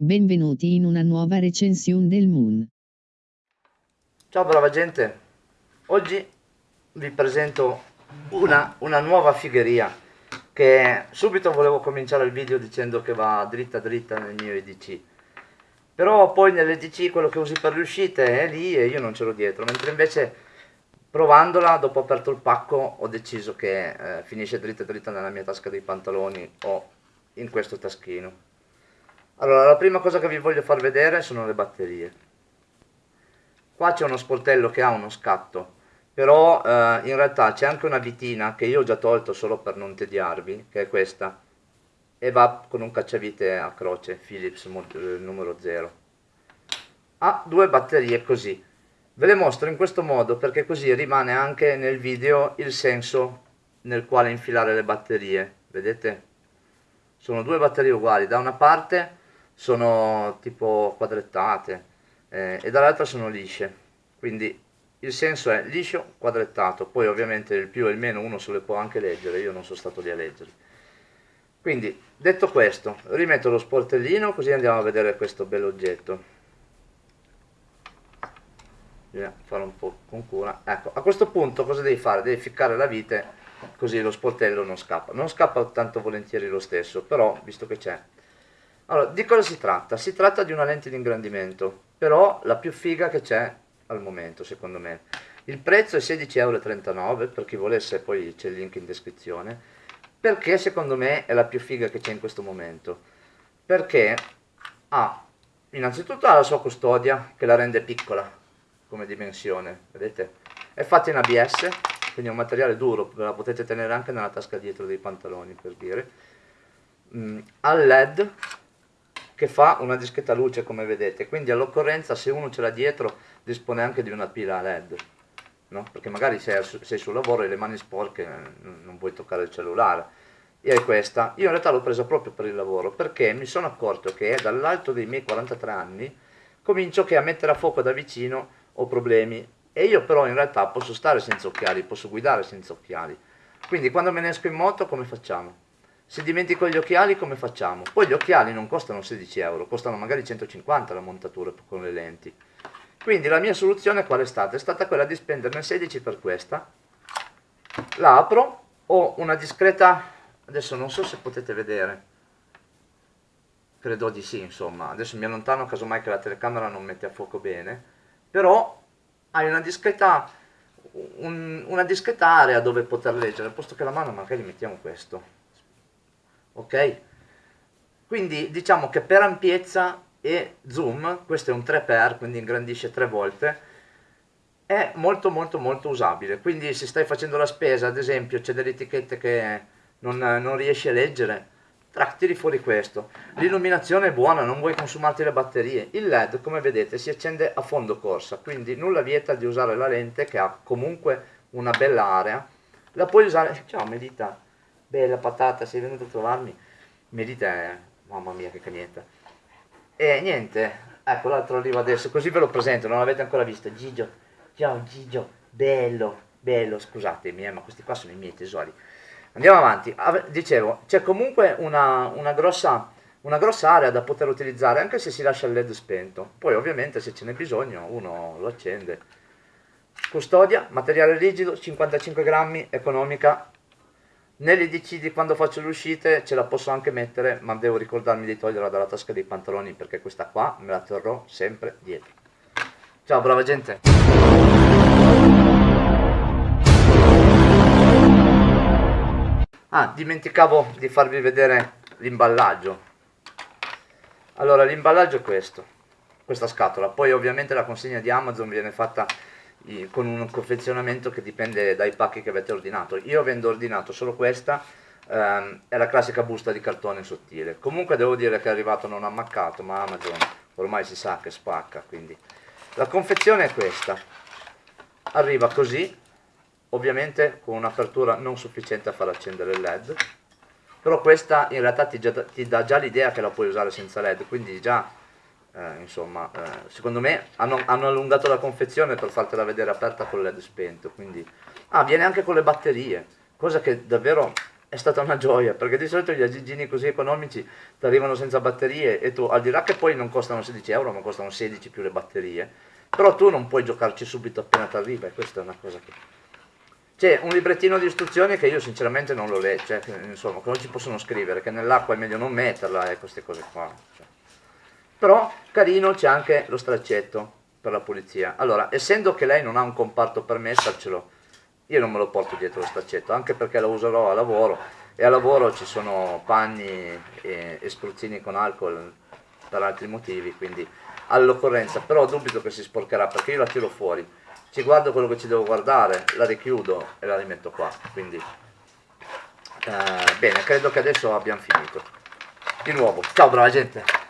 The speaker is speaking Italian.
Benvenuti in una nuova recensione del Moon. Ciao brava gente, oggi vi presento una, una nuova figheria che subito volevo cominciare il video dicendo che va dritta dritta nel mio EDC però poi nell'EDC quello che usi per le uscite è lì e io non ce l'ho dietro mentre invece provandola dopo aperto il pacco ho deciso che eh, finisce dritta dritta nella mia tasca dei pantaloni o in questo taschino allora, la prima cosa che vi voglio far vedere sono le batterie. Qua c'è uno sportello che ha uno scatto, però eh, in realtà c'è anche una vitina che io ho già tolto solo per non tediarvi, che è questa, e va con un cacciavite a croce, Philips eh, numero 0. Ha due batterie così. Ve le mostro in questo modo perché così rimane anche nel video il senso nel quale infilare le batterie. Vedete? Sono due batterie uguali. Da una parte sono tipo quadrettate eh, e dall'altra sono lisce. Quindi il senso è liscio quadrettato. Poi ovviamente il più e il meno uno se le può anche leggere io non sono stato lì a leggere. Quindi detto questo rimetto lo sportellino così andiamo a vedere questo bell'oggetto bisogna fare un po' con cura. Ecco a questo punto cosa devi fare? Devi ficcare la vite così lo sportello non scappa. Non scappa tanto volentieri lo stesso però visto che c'è allora, di cosa si tratta? Si tratta di una lente di ingrandimento, però la più figa che c'è al momento, secondo me. Il prezzo è 16,39 euro, per chi volesse poi c'è il link in descrizione, perché secondo me è la più figa che c'è in questo momento. Perché ha innanzitutto ha la sua custodia, che la rende piccola come dimensione, vedete? È fatta in ABS, quindi è un materiale duro, la potete tenere anche nella tasca dietro dei pantaloni, per dire. Mm, ha LED, che fa una discreta luce come vedete. Quindi all'occorrenza se uno ce l'ha dietro dispone anche di una pila led no? perché magari sei, sei sul lavoro e le mani sporche non vuoi toccare il cellulare. E è questa. Io in realtà l'ho presa proprio per il lavoro perché mi sono accorto che dall'alto dei miei 43 anni comincio che a mettere a fuoco da vicino ho problemi. E io però in realtà posso stare senza occhiali posso guidare senza occhiali. Quindi quando me ne esco in moto come facciamo? Se dimentico gli occhiali come facciamo? Poi gli occhiali non costano 16 euro, costano magari 150 la montatura con le lenti. Quindi la mia soluzione qual è stata? È stata quella di spenderne 16 per questa. La apro, ho una discreta, adesso non so se potete vedere, credo di sì insomma, adesso mi allontano casomai che la telecamera non mette a fuoco bene, però hai una discreta, un, una discreta area dove poter leggere, posto che la mano magari mettiamo questo ok? Quindi diciamo che per ampiezza e zoom, questo è un 3x, quindi ingrandisce 3 volte, è molto molto molto usabile. Quindi se stai facendo la spesa, ad esempio, c'è delle etichette che non, non riesci a leggere, tiri fuori questo. L'illuminazione è buona, non vuoi consumarti le batterie. Il LED, come vedete, si accende a fondo corsa, quindi nulla vieta di usare la lente che ha comunque una bella area. La puoi usare, ciao Medita, bella patata, sei venuto a trovarmi, mi dite, mamma mia che cagnetta. E niente, ecco l'altro arriva adesso, così ve lo presento, non l'avete ancora visto, Gigio, ciao Gigio, bello, bello, scusatemi, eh, ma questi qua sono i miei tesori. Andiamo avanti, dicevo, c'è comunque una, una, grossa, una grossa area da poter utilizzare, anche se si lascia il led spento, poi ovviamente se ce n'è bisogno uno lo accende. Custodia, materiale rigido, 55 grammi, economica, nelle decidi quando faccio le uscite ce la posso anche mettere, ma devo ricordarmi di toglierla dalla tasca dei pantaloni perché questa qua me la terrò sempre dietro. Ciao brava gente! Ah, dimenticavo di farvi vedere l'imballaggio. Allora, l'imballaggio è questo, questa scatola. Poi ovviamente la consegna di Amazon viene fatta con un confezionamento che dipende dai pacchi che avete ordinato. Io avendo ordinato solo questa, ehm, è la classica busta di cartone sottile. Comunque devo dire che è arrivato non ammaccato, ma Amazon ormai si sa che spacca, quindi la confezione è questa. Arriva così, ovviamente con un'apertura non sufficiente a far accendere il LED, però questa in realtà ti, già, ti dà già l'idea che la puoi usare senza LED, quindi già eh, insomma, eh, secondo me hanno, hanno, allungato la confezione per fartela vedere aperta con led spento, quindi... Ah, viene anche con le batterie, cosa che davvero è stata una gioia, perché di solito gli agigini così economici ti arrivano senza batterie e tu, al di là che poi non costano 16 euro, ma costano 16 più le batterie, però tu non puoi giocarci subito appena ti arriva e questa è una cosa che... C'è un librettino di istruzioni che io sinceramente non lo leggo, cioè, insomma, che non ci possono scrivere, che nell'acqua è meglio non metterla e queste cose qua. Cioè. Però carino c'è anche lo straccetto per la pulizia. Allora, essendo che lei non ha un comparto per mettercelo, io non me lo porto dietro lo staccetto, anche perché lo userò a lavoro e a lavoro ci sono panni e, e spruzzini con alcol per altri motivi, quindi all'occorrenza, però dubito che si sporcherà perché io la tiro fuori, ci guardo quello che ci devo guardare, la richiudo e la rimetto qua, quindi eh, bene, credo che adesso abbiamo finito. Di nuovo, ciao brava gente!